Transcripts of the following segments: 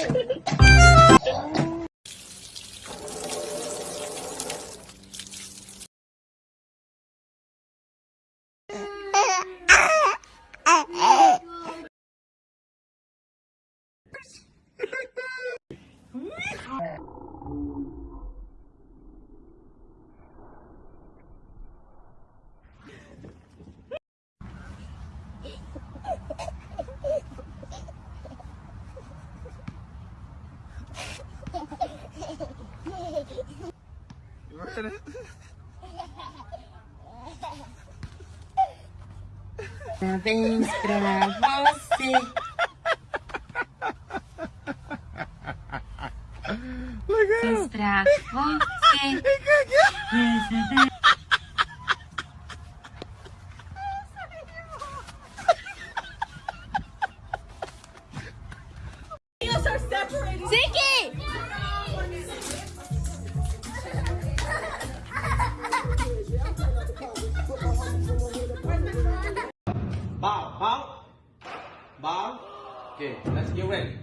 Mm-hmm. Parabéns pra você. Parabéns pra você. Bow, bow. Okay, let's get ready.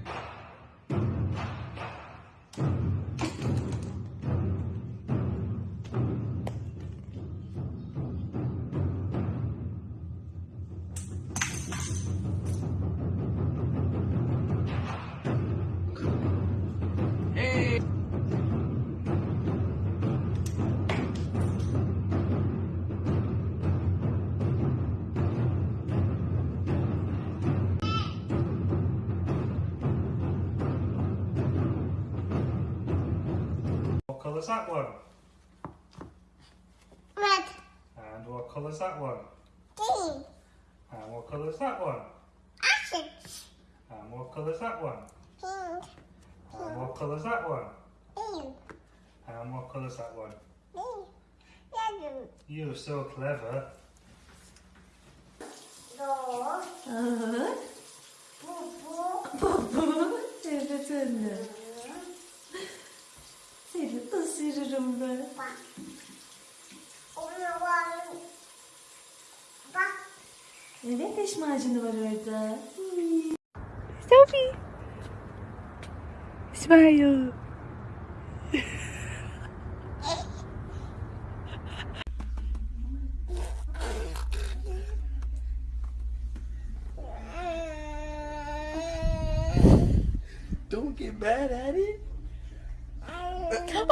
Hey. Colour's that one? Red, And what colour's that one? green, And what colour's that one? orange, And what colour's that one? pink, And what colour's that one? green, And what colour's that one? green, yellow, You're so clever. blue, Aa, purple, baba. Evet anne. Seni ısırırım ben. bak. Onu var. Bak. Evet diş macunu var orada. Sophie. Smile. Don't get mad at it. Oh.